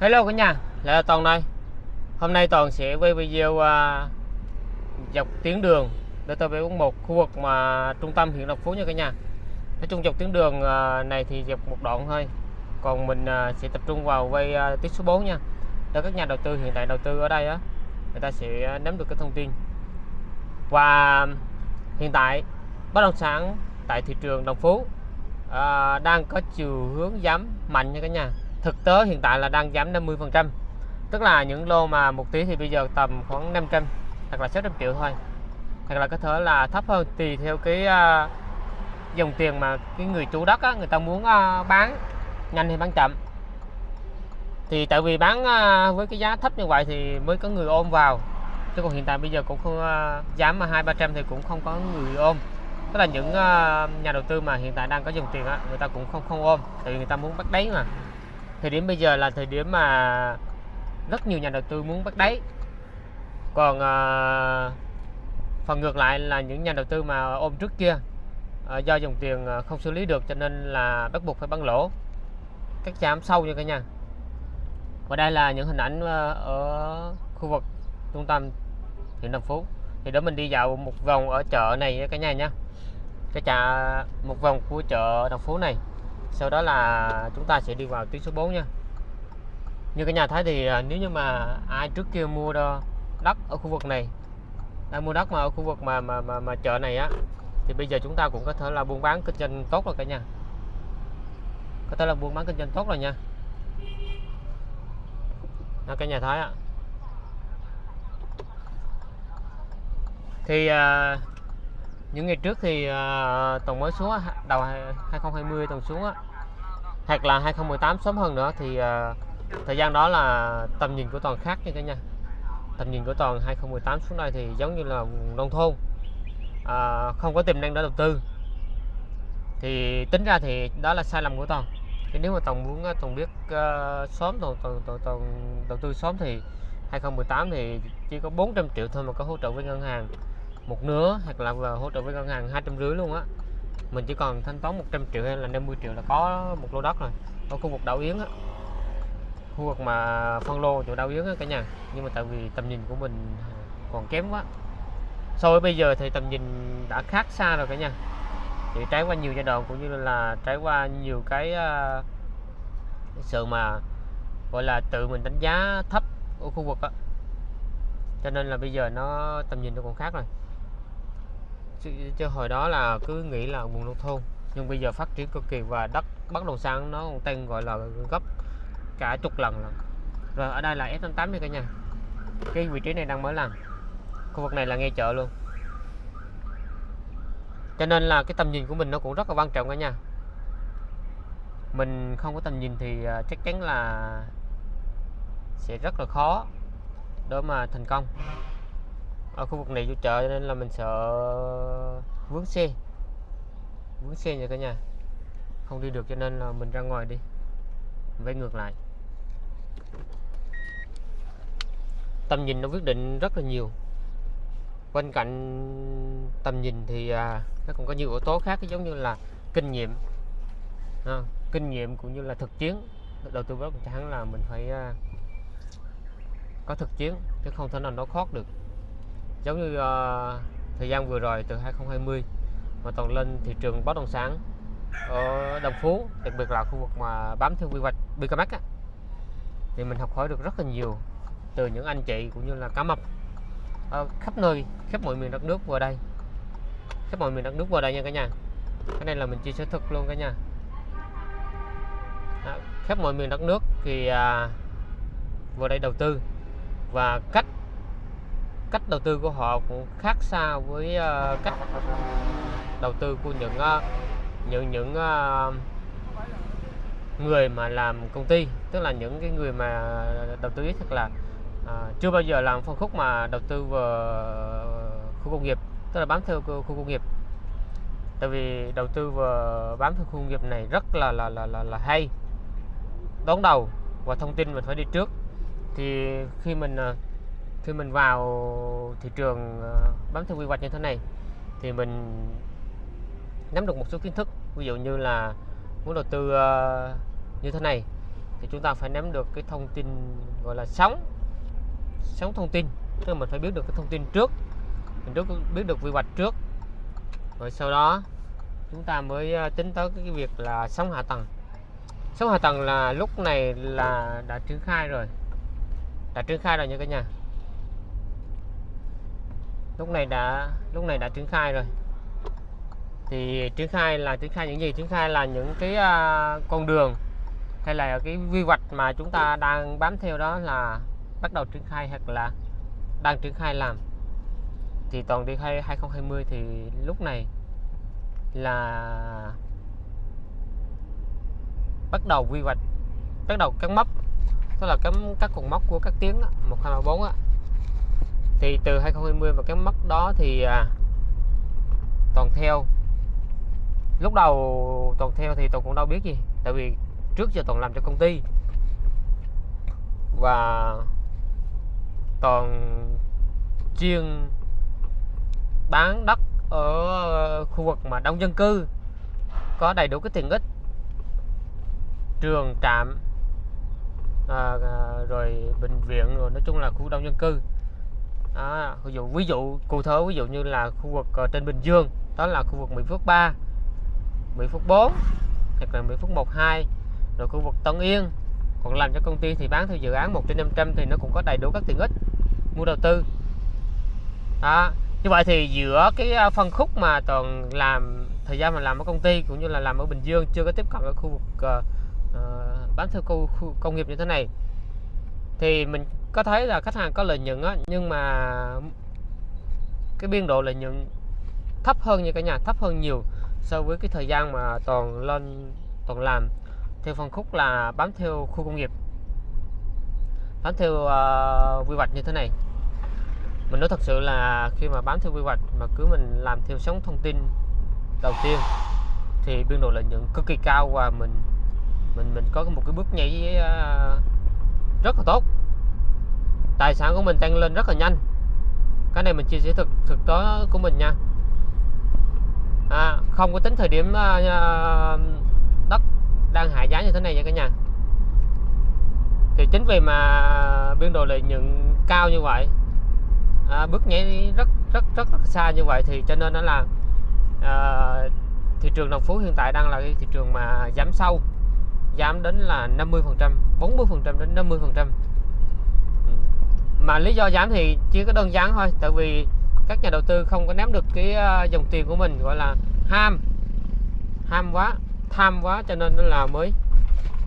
Hello cả nhà, lại là Toàn đây. Hôm nay Toàn sẽ quay video uh, dọc tuyến đường DT741 khu vực mà trung tâm huyện Đồng Phú nha cả nhà. Nói chung dọc tuyến đường uh, này thì dọc một đoạn thôi. Còn mình uh, sẽ tập trung vào quay uh, tiết số 4 nha. Để các nhà đầu tư hiện tại đầu tư ở đây á, người ta sẽ nắm được cái thông tin. Và hiện tại bất động sản tại thị trường Đồng Phú uh, đang có chiều hướng giảm mạnh nha cả nhà thực tế hiện tại là đang giảm 50 phần trăm. Tức là những lô mà một tí thì bây giờ tầm khoảng 500 hoặc là 600 triệu thôi. Hoặc là có thể là thấp hơn tùy theo cái uh, dòng tiền mà cái người chủ đất á, người ta muốn uh, bán nhanh hay bán chậm. Thì tại vì bán uh, với cái giá thấp như vậy thì mới có người ôm vào. Chứ còn hiện tại bây giờ cũng không uh, giảm mà hai ba trăm thì cũng không có người ôm. Tức là những uh, nhà đầu tư mà hiện tại đang có dòng tiền á người ta cũng không không ôm tại vì người ta muốn bắt đáy mà thời điểm bây giờ là thời điểm mà rất nhiều nhà đầu tư muốn bắt đáy. Còn à, phần ngược lại là những nhà đầu tư mà ôm trước kia à, do dòng tiền ờ, không xử lý được cho nên là bắt buộc phải bán lỗ. Các chạm sâu như cả nhà. Và đây là những hình ảnh ở khu vực trung tâm huyện Đồng Phú. Thì đó mình đi dạo một vòng ở chợ này cả nhà nhé cái chợ một vòng của chợ Đồng Phú này sau đó là chúng ta sẽ đi vào tuyến số 4 nha. Như cả nhà thấy thì à, nếu như mà ai trước kia mua đo đất ở khu vực này đang mua đất mà ở khu vực mà mà mà, mà chợ này á thì bây giờ chúng ta cũng có thể là buôn bán kinh doanh tốt rồi cả nhà. Có thể là buôn bán kinh doanh tốt rồi nha. Đó, cả nhà thấy ạ thì uh, những ngày trước thì uh, tuần mới xuống đầu 2020 tuần xuống á. Hoặc là 2018 sớm hơn nữa thì uh, thời gian đó là tầm nhìn của toàn khác nha cả nhà. Tầm nhìn của toàn 2018 xuống đây thì giống như là nông thôn. Uh, không có tiềm năng để đầu tư. Thì tính ra thì đó là sai lầm của toàn. Thì nếu mà toàn muốn toàn biết uh, sớm toàn, toàn, toàn, toàn đầu tư sớm thì 2018 thì chỉ có 400 triệu thôi mà có hỗ trợ với ngân hàng một nửa hoặc là hỗ trợ với ngân hàng hai trăm rưỡi luôn á. Mình chỉ còn thanh toán 100 triệu hay là 50 triệu là có một lô đất rồi ở khu vực đảo Yến á. Khu vực mà phân lô chỗ đảo Yến á cả nhà nhưng mà tại vì tầm nhìn của mình còn kém quá. So với bây giờ thì tầm nhìn đã khác xa rồi cả nhà. Thì trải qua nhiều giai đoạn cũng như là trải qua nhiều cái uh, sự mà gọi là tự mình đánh giá thấp ở khu vực á. Cho nên là bây giờ nó tầm nhìn nó còn khác rồi chứ, chứ hồi đó là cứ nghĩ là vùng nông thôn. Nhưng bây giờ phát triển cực kỳ và đất bất động sản nó còn tăng gọi là gấp cả chục lần lần rồi ở đây là S88 nha cả nhà. Cái vị trí này đang mới làm khu vực này là ngay chợ luôn. Cho nên là cái tầm nhìn của mình nó cũng rất là quan trọng cả nhà. Mình không có tầm nhìn thì à, chắc chắn là sẽ rất là khó để mà thành công ở khu vực này vô chợ nên là mình sợ vướng xe. Vướng xe nha cả nhà. Không đi được cho nên là mình ra ngoài đi. Vẽ ngược lại. Tầm nhìn nó quyết định rất là nhiều. Bên cạnh tầm nhìn thì à, nó còn có nhiều yếu tố khác giống như là kinh nghiệm. À, kinh nghiệm cũng như là thực chiến. Đầu tư bất động sản là mình phải à, có thực chiến chứ không thể nào nó khót được giống như uh, thời gian vừa rồi từ 2020 mà toàn lên thị trường bất động sản ở Đồng Phú đặc biệt là khu vực mà bám theo quy hoạch BKMX á, thì mình học hỏi được rất là nhiều từ những anh chị cũng như là cá mập. Ở khắp nơi khắp mọi miền đất nước vào đây. Khắp mọi miền đất nước vào đây nha cả nhà. Cái này là mình chia sẻ thực luôn cả nhà. À, khắp mọi miền đất nước thì à, vào đây đầu tư và cách cách đầu tư của họ cũng khác xa với uh, cách đầu tư của những uh, những những uh, người mà làm công ty. Tức là những cái người mà đầu tư ít thật là uh, chưa bao giờ làm phân khúc mà đầu tư vào khu công nghiệp tức là bám theo khu công nghiệp. Tại vì đầu tư vào bám theo khu công nghiệp này rất là là là là, là hay đón đầu và thông tin mình phải đi trước. Thì khi mình uh, khi mình vào thị trường ờ, bám theo quy hoạch như thế này, thì mình nắm được một số kiến thức, ví dụ như là muốn đầu tư ờ, như thế này, thì chúng ta phải nắm được cái thông tin gọi là sóng sóng thông tin. Tức là mình phải biết được cái thông tin trước, mình trước, biết được quy hoạch trước. Rồi sau đó chúng ta mới ờ, tính tới cái việc là sóng hạ tầng. Sóng hạ tầng là lúc này là đã triển khai rồi, đã triển khai rồi nha cả nhà lúc này đã lúc này đã triển khai rồi. Thì triển khai là triển khai những gì? Triển khai là những cái uh, con đường hay là cái quy hoạch mà chúng ta đang bám theo đó là bắt đầu triển khai hoặc là đang triển khai làm. Thì toàn đi 2020 thì lúc này là bắt đầu quy hoạch bắt đầu cắn mốc tức là cắm các cột mốc của các tiếng đó, 1234 á thì từ 2020 và cái mốc đó thì à, toàn theo. Lúc đầu toàn theo thì toàn cũng đâu biết gì tại vì trước giờ toàn làm cho công ty. Và toàn chuyên bán đất ở khu vực mà đông dân cư có đầy đủ cái tiện ích. Trường trạm à, à rồi bệnh viện rồi nói chung là khu đông dân cư đó, ví dụ ví dụ cụ thể ví dụ như là khu vực uh, trên Bình Dương đó là khu vực Mỹ Phước 3 Mỹ Phước 4 hoặc là Mỹ Phước 1 2 rồi khu vực Tân Yên còn làm cho công ty thì bán theo dự án 1 trên 500 thì nó cũng có đầy đủ các tiện ích mua đầu tư. Đó như vậy thì giữa cái ờ, phân khúc mà toàn làm thời gian mà làm ở công ty cũng như là làm ở Bình Dương chưa có tiếp cận ở khu vực uh, bán theo khu, khu công nghiệp như thế này thì mình có thấy là khách hàng có lợi nhuận á nhưng mà cái biên độ lợi nhuận thấp hơn như cả nhà thấp hơn nhiều so với cái thời gian mà toàn lên toàn làm. Theo phân khúc là bám theo khu công nghiệp. Bám theo uh, quy hoạch như thế này. Mình nói thật sự là khi mà bám theo quy hoạch mà cứ mình làm theo sóng thông tin đầu tiên thì biên độ lợi nhuận cực kỳ cao và mình mình mình có một cái bước nhảy uh, rất là tốt. Tài sản của mình tăng lên rất là nhanh. Cái này mình chia sẻ thực thực tế của mình nha. À, không có tính thời điểm uh, đất đang hạ giá như thế này nha cả nhà. Thì chính vì mà biên độ lợi nhuận cao như vậy à, bước nhảy rất rất rất rất xa như vậy thì cho nên nó là à, thị trường đồng phú hiện tại đang là cái thị trường mà giảm sâu giảm đến là 50 phần trăm 40 phần trăm đến 50 phần trăm. Ừ. Mà lý do giảm thì chỉ có đơn giản thôi tại vì các nhà đầu tư không có nắm được cái ờ, dòng tiền của mình gọi là ham ham quá tham quá cho nên nó là mới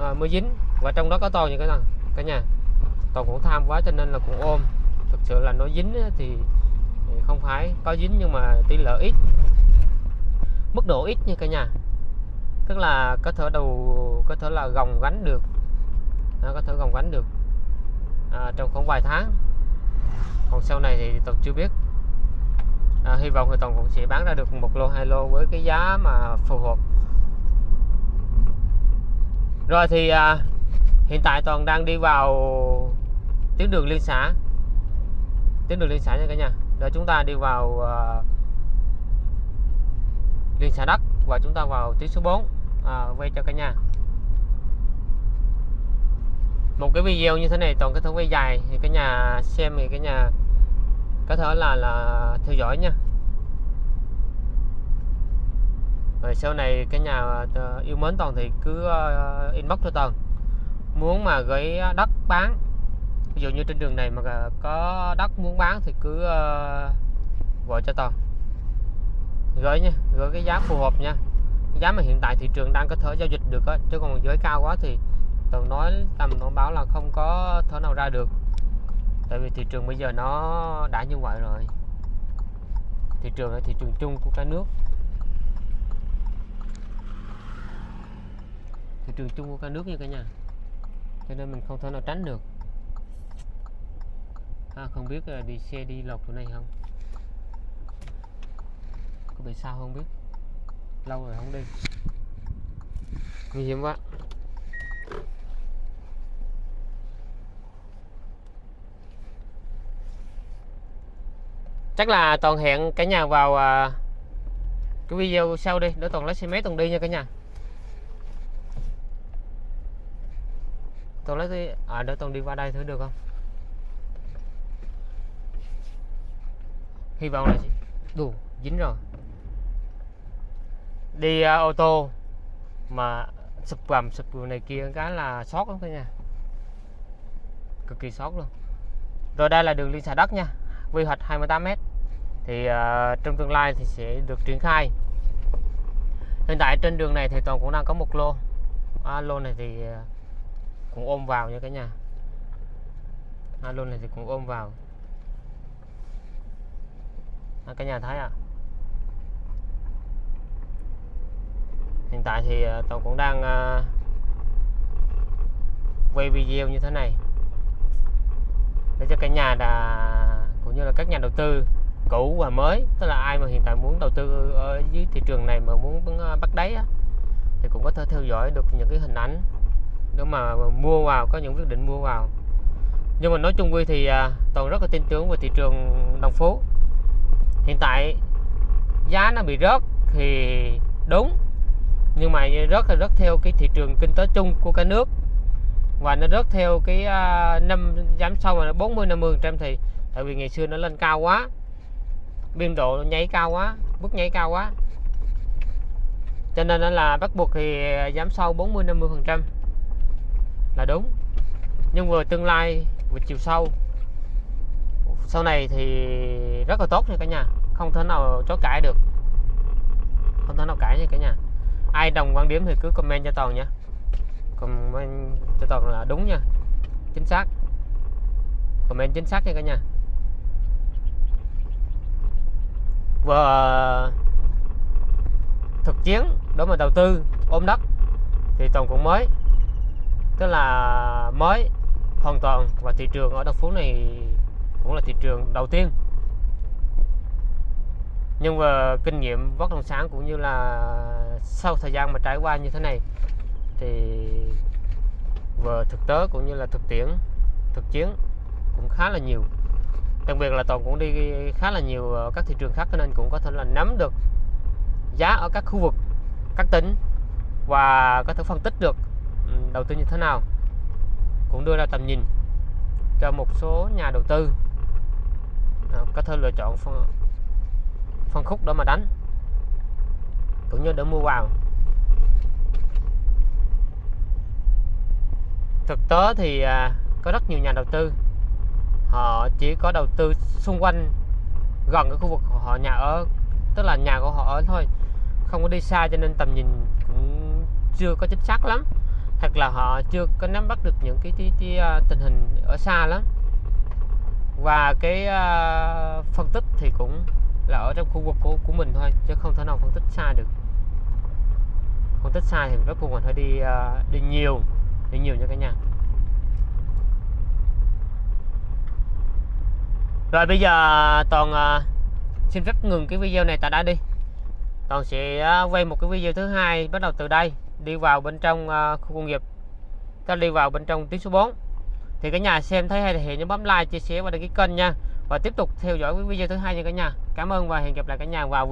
à, mới dính. Và trong đó có toàn như cái nào cả nhà? Toàn cũng tham quá cho nên là cũng ôm. Thực sự là nó dính thì không phải có dính nhưng mà tỷ lệ ít. Mức độ ít như cả nhà. Tức là có thể đầu có thể là gồng gánh được. Nó có thể gồng gánh được. À, trong khoảng vài tháng. Còn sau này thì toàn chưa biết. À, hy vọng thì toàn cũng sẽ bán ra được một lô hai lô với cái giá mà phù hợp. Rồi thì à, hiện tại toàn đang đi vào tuyến đường liên xã. Tuyến đường liên xã nha cả nhà. Để chúng ta đi vào uh, liên xã đất và chúng ta vào tuyến số 4 à, quay cho cả nhà một cái video như thế này, toàn cái thể quay dài, thì cái nhà xem thì cái nhà có thể là là theo dõi nha. Rồi sau này cái nhà ờ, yêu mến toàn thì cứ ờ, inbox cho toàn. Muốn mà gửi đất bán, ví dụ như trên đường này mà có đất muốn bán thì cứ ờ, gọi cho toàn. Gửi nha, gửi cái giá phù hợp nha. Giá mà hiện tại thị trường đang có thể giao dịch được á, chứ còn giới cao quá thì tôi nói tầm nó báo là không có thể nào ra được. Tại vì thị trường bây giờ nó đã như vậy rồi. Thị trường là thị trường chung của cả nước. Thị trường chung của cả nước như cả nhà. Cho nên mình không thể nào tránh được. À, không biết là đi xe đi lọc chỗ này không? Có bị sao không biết? Lâu rồi không đi. Nguy hiểm quá. Chắc là toàn hẹn cả nhà vào à, cái video sau đi để toàn lấy xe máy toàn đi nha cả nhà. Toàn lấy cái à để toàn đi qua đây thử được không? Hy vọng là đủ dính rồi. Đi à, ô tô mà sụp gầm sụp này kia cái là sót lắm cả nhà. Cực kỳ sót luôn. Rồi đây là đường liên xà đất nha. Quy hoạch 28m thì uh, trong tương lai thì sẽ được triển khai. Hiện tại trên đường này thì toàn cũng đang có một lô. À, lô này thì à, cũng ôm vào nha cả nhà. À, lô này thì cũng ôm vào. À, cả nhà thấy à hiện tại thì à, toàn cũng đang uh, quay video như thế này. Để cho cả nhà đã cũng như là các nhà đầu tư cũ và mới. Tức là ai mà hiện tại muốn đầu tư ở dưới thị trường này mà muốn ờ, bắt đáy á, thì cũng có thể theo dõi được những cái hình ảnh để mà mua vào có những quyết định mua vào. Nhưng mà nói chung quy thì à, toàn rất là tin tưởng về thị trường đồng phú. Hiện tại giá nó bị rớt thì đúng nhưng mà rớt là rớt theo cái thị trường kinh tế chung của cả nước. Và nó rớt theo cái à, năm giảm sâu mà 40 50 trăm thì tại vì ngày xưa nó lên cao quá biên độ nhảy cao quá bước nhảy cao quá. Cho nên là bắt buộc thì giảm sâu 40 50 phần trăm là đúng. Nhưng vừa tương lai vừa chiều sâu sau này thì rất là tốt nha cả nhà. Không thể nào chối cãi được. Không thể nào cãi nha cả nhà. Ai đồng quan điểm thì cứ comment cho toàn nha. Comment cho toàn là đúng nha. Chính xác. Comment chính xác nha cả nhà. Vừa thực chiến đối mà đầu tư, ôm đất thì toàn cũng mới. Tức là mới hoàn toàn và thị trường ở Đồng Phú này cũng là thị trường đầu tiên. Nhưng mà kinh nghiệm bất động sản cũng như là sau thời gian mà trải qua như thế này thì vừa thực tế cũng như là thực tiễn, thực chiến cũng khá là nhiều đặc biệt là toàn cũng đi khá là nhiều các thị trường khác nên cũng có thể là nắm được giá ở các khu vực các tỉnh và có thể phân tích được ừ, đầu tư như thế nào. Cũng đưa ra tầm nhìn cho một số nhà đầu tư à, có thể lựa chọn phân, phân khúc đó mà đánh cũng như để mua vào. Thực tế thì à, có rất nhiều nhà đầu tư họ chỉ có đầu tư xung quanh gần cái khu vực họ nhà ở tức là nhà của họ ở thôi không có đi xa cho nên tầm nhìn cũng chưa có chính xác lắm. Hoặc là họ chưa có nắm bắt được những cái, cái, cái, à, tình hình ở xa lắm. Và cái uh, phân tích thì cũng là ở trong khu vực của, của mình thôi chứ không thể nào phân tích xa được. Phân tích xa thì bắt cùng mình phải đi uh, đi nhiều đi nhiều nha cả nhà. Rồi bây giờ toàn à, xin phép ngừng cái video này tại đây đi. Toàn sẽ à, quay một cái video thứ hai bắt đầu từ đây đi vào bên trong à, khu công nghiệp. Ta đi vào bên trong tuyến số 4 thì cả nhà xem thấy hay thì nhớ bấm like chia sẻ và đăng ký kênh nha. Và tiếp tục theo dõi cái video thứ hai nha cả nhà. Cảm ơn và hẹn gặp lại cả nhà vào